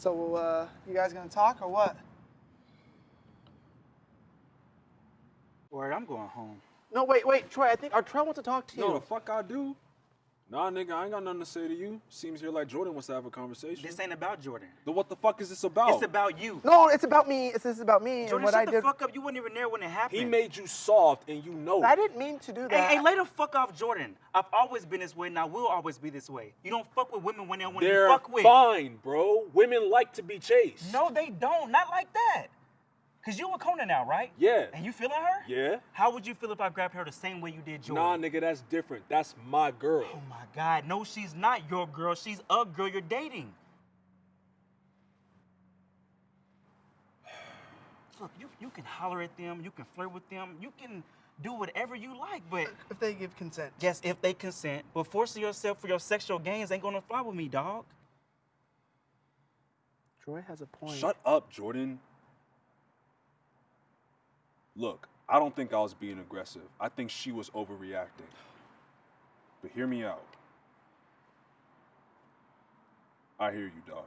So, uh, you guys gonna talk or what? Word, I'm going home. No, wait, wait, Troy. I think our Troy wants to talk to you. No, the fuck I do. Nah, nigga, I ain't got nothing to say to you. Seems here like Jordan wants to have a conversation. This ain't about Jordan. Then what the fuck is this about? It's about you. No, it's about me. It's this is about me Jordan, and what shut I the did. fuck up. You weren't even there when it happened. he made you soft, and you know. I it. didn't mean to do that. hey, lay the fuck off Jordan. I've always been this way, and I will always be this way. You don't fuck with women when they want to They're fuck with. fine, bro. Women like to be chased. No, they don't. Not like that. Cause you with Kona now, right? Yeah. And you feeling her? Yeah. How would you feel if I grabbed her the same way you did Jordan? Nah, nigga, that's different. That's my girl. Oh my God, no, she's not your girl. She's a girl you're dating. Look, you, you can holler at them, you can flirt with them, you can do whatever you like, but if they give consent. yes, if they consent, but forcing yourself for your sexual gains ain't gonna fly with me, dog. Troy has a point. Shut up, Jordan. Look, I don't think I was being aggressive. I think she was overreacting. But hear me out. I hear you, dog.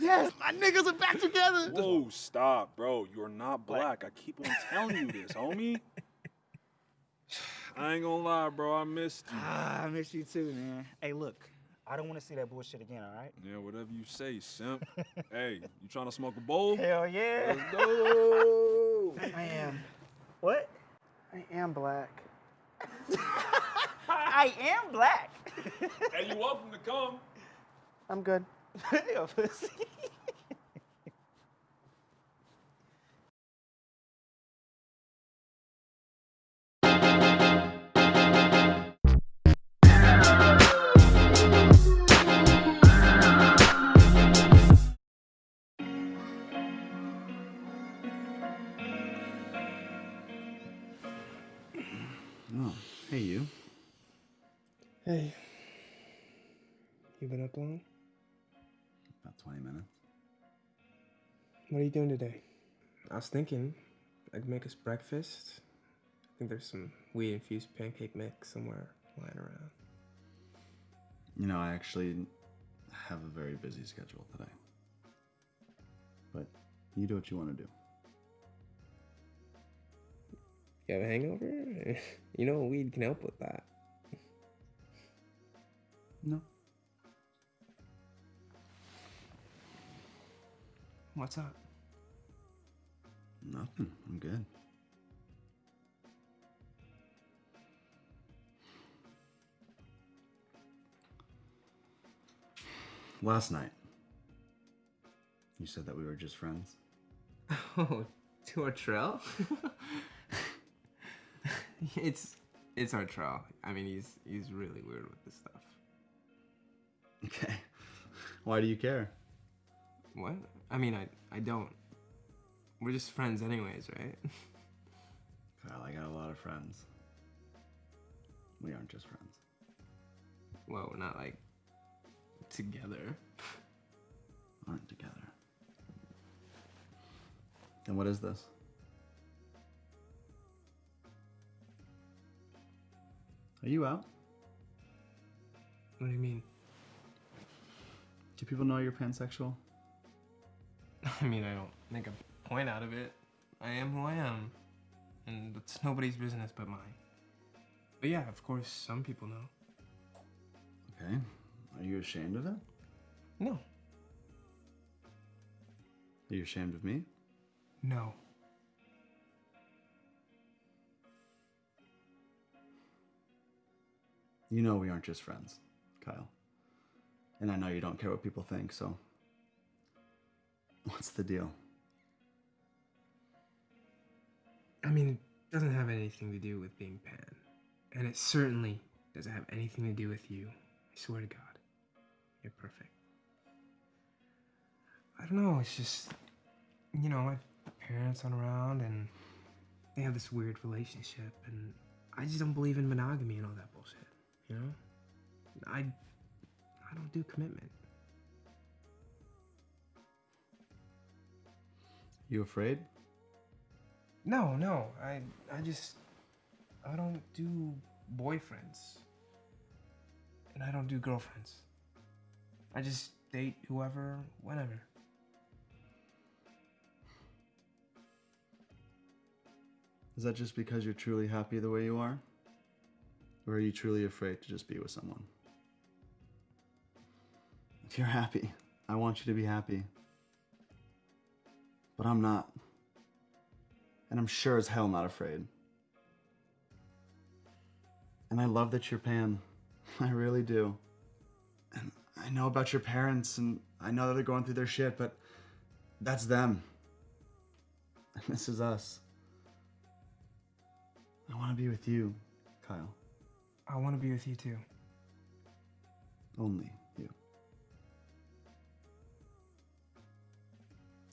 Yes, my niggas are back together. Whoa, stop, bro. You're not black. I keep on telling you this, homie. I ain't gonna lie, bro. I missed you. Ah, I miss you too, man. Hey, look, I don't want to see that bullshit again, all right? Yeah, whatever you say, simp. hey, you trying to smoke a bowl? Hell yeah. Let's go. I am. What? I am black. I am black. hey, you welcome to come. I'm good. Oh, hey you. Hey. You been up long? About 20 minutes. What are you doing today? I was thinking I could make us breakfast. I think there's some wheat infused pancake mix somewhere lying around. You know, I actually have a very busy schedule today. But you do what you want to do. You have a hangover? you know, weed can help with that. No. What's up? Nothing. I'm good. Last night, you said that we were just friends. Oh, to Artrell? it's it's our trial. I mean, he's he's really weird with this stuff. Okay. Why do you care? What? I mean, I I don't. We're just friends, anyways, right? Kyle, I got a lot of friends. We aren't just friends. well, we're not like together. Aren't together. And what is this? Are you out? What do you mean? Do people know you're pansexual? I mean, I don't make a point out of it. I am who I am, and it's nobody's business but mine. But yeah, of course, some people know. Okay. Are you ashamed of it? No, Are you ashamed of me? no. You know we aren't just friends, Kyle. And I know you don't care what people think, so. What's the deal? I mean, it doesn't have anything to do with being pan, and it certainly doesn't have anything to do with you. I swear to God, you're perfect. I don't know. It's just, you know, my parents aren't around, and they have this weird relationship, and I just don't believe in monogamy and all that bullshit. You know, I, I don't do commitment. You afraid? No, no. I I just I don't do boyfriends. And I don't do girlfriends. I just date whoever, whenever. Is that just because you're truly happy the way you are? Or are you truly afraid to just be with someone? If you're happy, I want you to be happy. But I'm not. And I'm sure as hell not afraid. And I love that you're pan. I really do. And I know about your parents, and I know that they're going through their shit, but that's them. And this is us. I want to be with you, Kyle. I want to be with you too. Only you.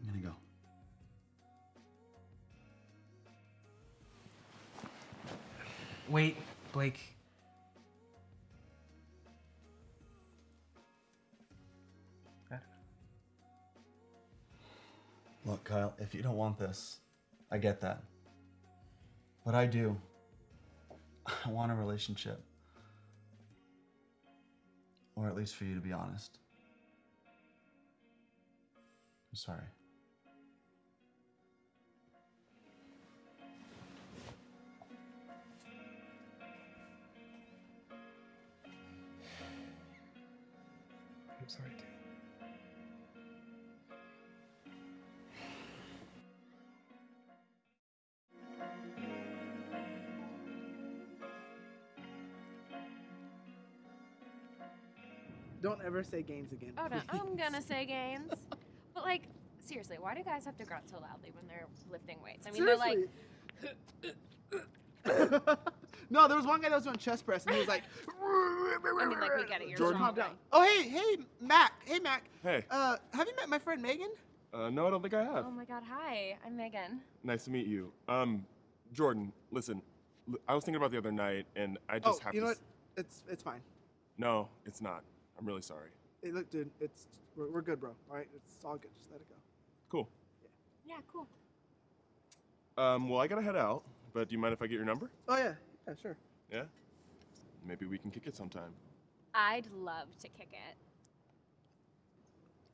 I'm gonna go. Wait, Blake. Look, Kyle, if you don't want this, I get that. But I do. I want a relationship. Or at least for you to be honest. I'm sorry. Don't ever say gains again. Oh no, please. I'm gonna say gains. but like, seriously, why do guys have to grunt so loudly when they're lifting weights? I mean, they're like, no, there was one guy that was doing chest press, and he was like. I mean, like we get it. You're Jordan, strong calm down. Oh, hey, hey, Mac. Hey, Mac. Hey, Uh, have you met my friend Megan? uh, no, I don't think I have. Oh my God, hi, I'm Megan. Nice to meet you. Um, Jordan, listen, l- I was thinking about the other night, and I just oh, have you to. know s- what? It's it's fine. No, it's not. I'm really sorry. Hey, look, dude, it's we're, we're good, bro. All right, it's all good. Just let it go. Cool. Yeah, cool. Um, well, I gotta head out, but do you mind if I get your number? Oh yeah, yeah, sure. Yeah. Maybe we can kick it sometime. I'd love to kick it.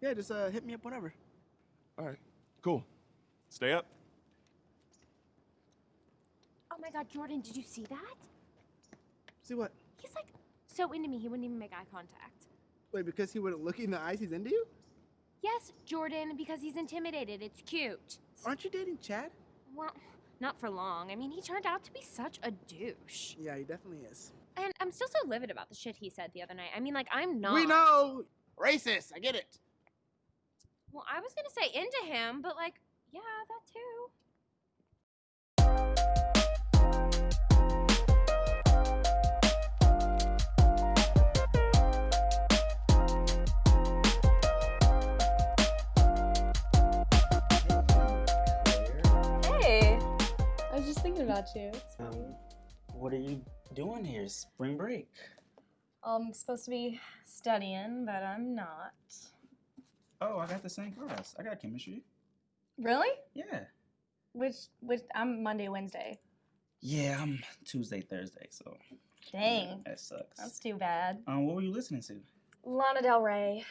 Yeah, just uh, hit me up whenever. All right. Cool. Stay up. Oh my God, Jordan, did you see that? See what? He's like so into me, he wouldn't even make eye contact. Wait, because he wouldn't look you in the eyes, he's into you? Yes, Jordan, because he's intimidated. It's cute. Aren't you dating Chad? Well, not for long. I mean, he turned out to be such a douche. Yeah, he definitely is. And I'm still so livid about the shit he said the other night. I mean, like, I'm not. We know. Racist. I get it. Well, I was gonna say into him, but like, yeah, that too. About you. Um, what are you doing here? Spring break. I'm supposed to be studying, but I'm not. Oh, I got the same class. I got chemistry. Really? Yeah. Which, which? I'm Monday, Wednesday. Yeah, I'm Tuesday, Thursday, so Dang, that sucks. that's too bad. Um, what were you listening to? Lana Del Rey.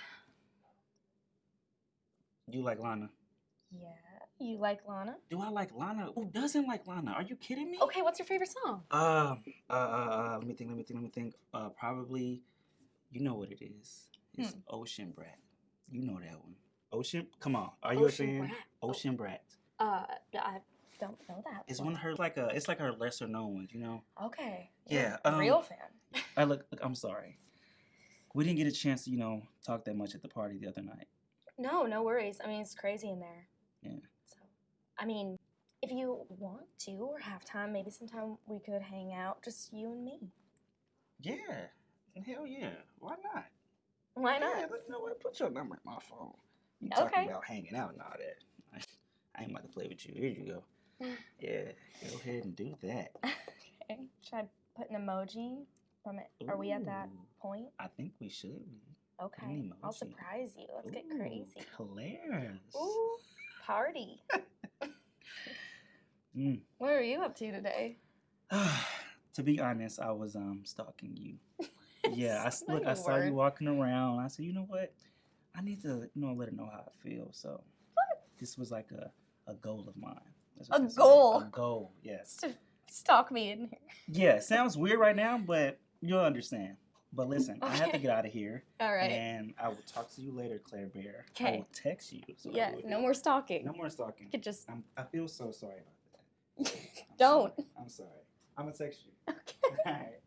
You like Lana? Yeah, you like Lana? Do I like Lana? Who doesn't like Lana? Are you kidding me? Okay, what's your favorite song? Uh, uh, uh, uh, let me think, let me think, let me think. Uh, probably, you know what it is. It's Hmm. Ocean Brat. You know that one. Ocean, come on. Are you Ocean a fan? Brat? Oh. Ocean Brat. Uh, I don't know that. It's one. of her like a. It's like her lesser known ones. You know. Okay. Yeah, you're a real um, fan. I look, look. I'm sorry. We didn't get a chance to, you know, talk that much at the party the other night. No, no worries. I mean, it's crazy in there. Yeah. I mean, if you want to or have time, maybe sometime we could hang out, just you and me. Yeah. Hell yeah. Why not? Why Yeah, not? but you know what? Put your number in my phone. You Okay. talking about hanging out and all that. I, ain't about to play with you. Here you go. Yeah, go ahead and do that. Okay. Should I put an emoji from it? Are we at that point? I think we should. Okay. I'll surprise you. Let's get crazy. Clarence. Ooh, party. Mm. What are you up to today? to be honest, I was um stalking you. Yeah, I look. I saw you walking around. I said, you know what? I need to, you know, let her know how I feel. So this was like a, a goal of mine. What A goal? A goal. Yes. To stalk me in here. Yeah. Sounds weird right now, but you'll understand. But listen, I have to get out of here. All right. And I will talk to you later, Claire Bear. Okay. I will text you. so yeah, no more stalking. No more stalking. You could just I'm, I feel so sorry about that. I'm don't. I'm sorry. I'm gonna text you. Okay. All right.